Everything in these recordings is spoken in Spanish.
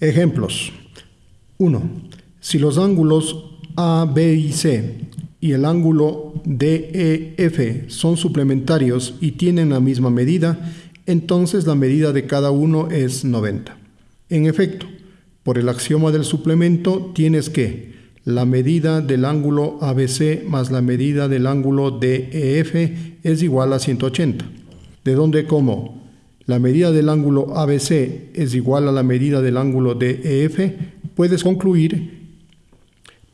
Ejemplos. 1. Si los ángulos A, B y C y el ángulo DEF son suplementarios y tienen la misma medida, entonces la medida de cada uno es 90. En efecto, por el axioma del suplemento tienes que la medida del ángulo ABC más la medida del ángulo DEF es igual a 180. De donde como la medida del ángulo ABC es igual a la medida del ángulo DEF, puedes concluir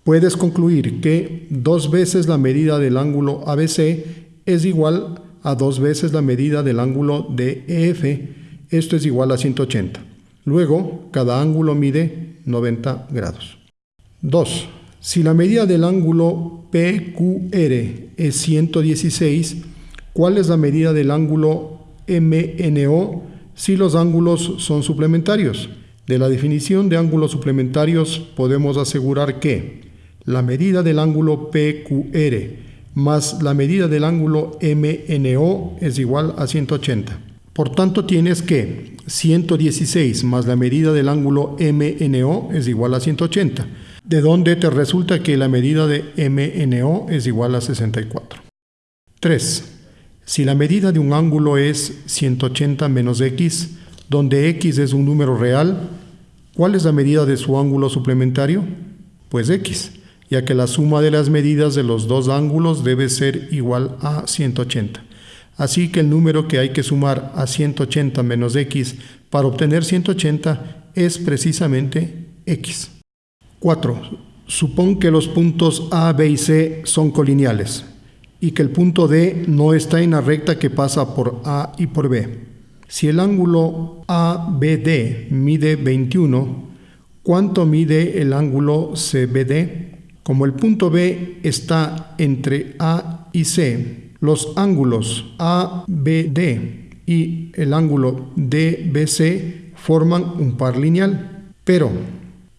puedes concluir que dos veces la medida del ángulo ABC es igual a dos veces la medida del ángulo DEF, esto es igual a 180. Luego, cada ángulo mide 90 grados. 2. Si la medida del ángulo PQR es 116, ¿cuál es la medida del ángulo MNO si los ángulos son suplementarios? De la definición de ángulos suplementarios podemos asegurar que la medida del ángulo PQR más la medida del ángulo MNO es igual a 180. Por tanto, tienes que 116 más la medida del ángulo MNO es igual a 180, de donde te resulta que la medida de MNO es igual a 64. 3. Si la medida de un ángulo es 180 menos x, donde x es un número real, ¿cuál es la medida de su ángulo suplementario? Pues x ya que la suma de las medidas de los dos ángulos debe ser igual a 180. Así que el número que hay que sumar a 180 menos x para obtener 180 es precisamente x. 4. Supón que los puntos A, B y C son colineales y que el punto D no está en la recta que pasa por A y por B. Si el ángulo ABD mide 21, ¿cuánto mide el ángulo CBD? Como el punto B está entre A y C, los ángulos ABD y el ángulo DBC forman un par lineal, pero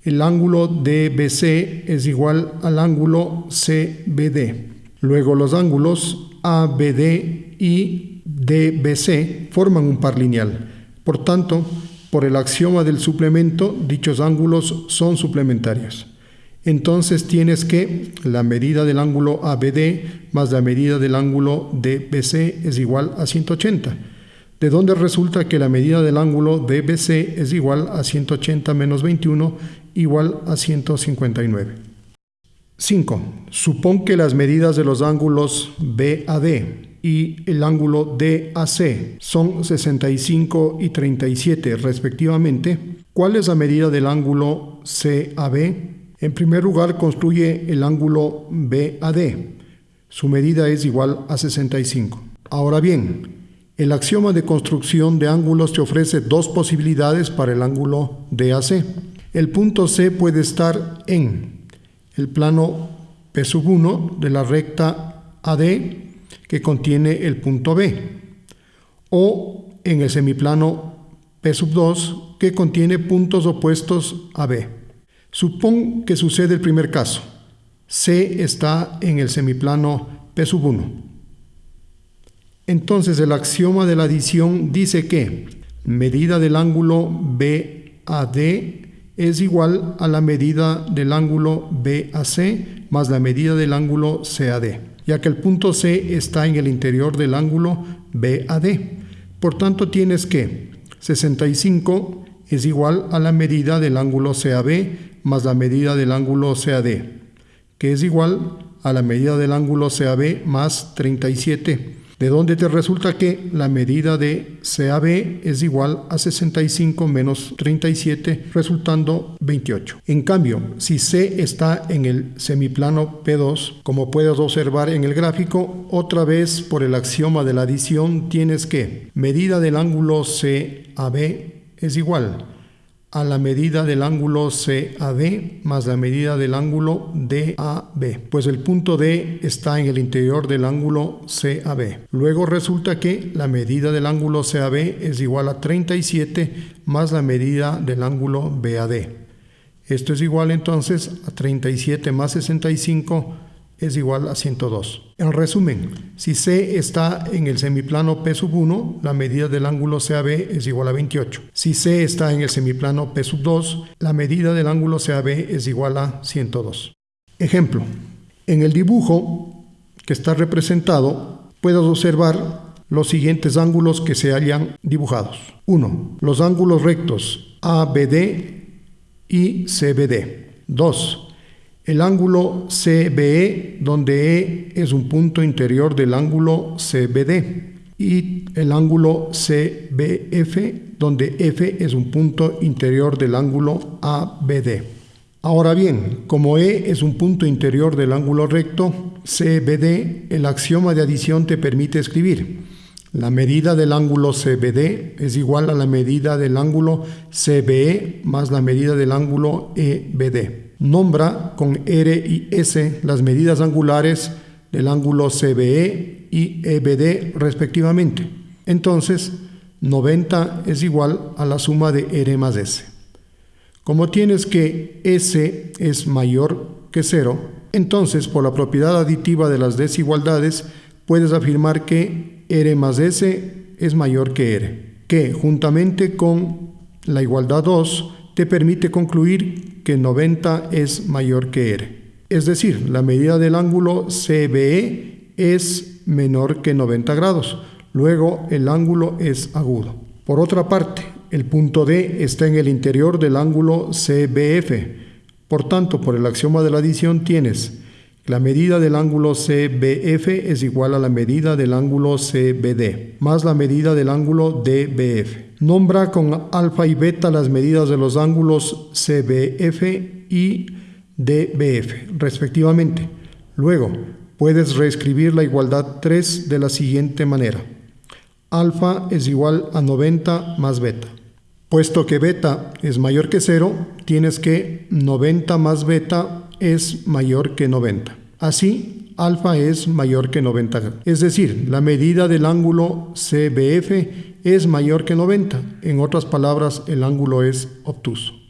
el ángulo DBC es igual al ángulo CBD. Luego los ángulos ABD y DBC forman un par lineal. Por tanto, por el axioma del suplemento, dichos ángulos son suplementarios. Entonces tienes que la medida del ángulo ABD más la medida del ángulo DBC es igual a 180, de donde resulta que la medida del ángulo DBC es igual a 180 menos 21 igual a 159. 5. Supón que las medidas de los ángulos BAD y el ángulo DAC son 65 y 37 respectivamente. ¿Cuál es la medida del ángulo CAB? En primer lugar, construye el ángulo BAD. Su medida es igual a 65. Ahora bien, el axioma de construcción de ángulos te ofrece dos posibilidades para el ángulo DAC. El punto C puede estar en el plano P1 de la recta AD que contiene el punto B o en el semiplano P2 que contiene puntos opuestos a B. Supón que sucede el primer caso. C está en el semiplano P1. Entonces el axioma de la adición dice que medida del ángulo BAD es igual a la medida del ángulo BAC más la medida del ángulo CAD, ya que el punto C está en el interior del ángulo BAD. Por tanto, tienes que 65 es igual a la medida del ángulo CAB más la medida del ángulo CAD, que es igual a la medida del ángulo CAB más 37, de donde te resulta que la medida de CAB es igual a 65 menos 37, resultando 28. En cambio, si C está en el semiplano P2, como puedes observar en el gráfico, otra vez por el axioma de la adición tienes que medida del ángulo CAB es igual a la medida del ángulo CAD más la medida del ángulo DAB, pues el punto D está en el interior del ángulo CAB. Luego resulta que la medida del ángulo CAB es igual a 37 más la medida del ángulo BAD. Esto es igual entonces a 37 más 65 es igual a 102. En resumen, si C está en el semiplano P sub 1, la medida del ángulo CAB es igual a 28. Si C está en el semiplano P sub 2, la medida del ángulo CAB es igual a 102. Ejemplo, en el dibujo que está representado, puedes observar los siguientes ángulos que se hayan dibujados. 1. Los ángulos rectos ABD y CBD. 2 el ángulo CBE, donde E es un punto interior del ángulo CBD, y el ángulo CBF, donde F es un punto interior del ángulo ABD. Ahora bien, como E es un punto interior del ángulo recto CBD, el axioma de adición te permite escribir la medida del ángulo CBD es igual a la medida del ángulo CBE más la medida del ángulo EBD. Nombra con R y S las medidas angulares del ángulo CBE y EBD respectivamente. Entonces, 90 es igual a la suma de R más S. Como tienes que S es mayor que 0, entonces por la propiedad aditiva de las desigualdades puedes afirmar que R más S es mayor que R, que juntamente con la igualdad 2 te permite concluir que 90 es mayor que R. Es decir, la medida del ángulo CBE es menor que 90 grados. Luego el ángulo es agudo. Por otra parte, el punto D está en el interior del ángulo CBF. Por tanto, por el axioma de la adición tienes la medida del ángulo CBF es igual a la medida del ángulo CBD más la medida del ángulo DBF. Nombra con alfa y beta las medidas de los ángulos CBF y DBF, respectivamente. Luego, puedes reescribir la igualdad 3 de la siguiente manera. Alfa es igual a 90 más beta. Puesto que beta es mayor que 0, tienes que 90 más beta es mayor que 90. Así, alfa es mayor que 90. Es decir, la medida del ángulo CBF es mayor que 90. En otras palabras, el ángulo es obtuso.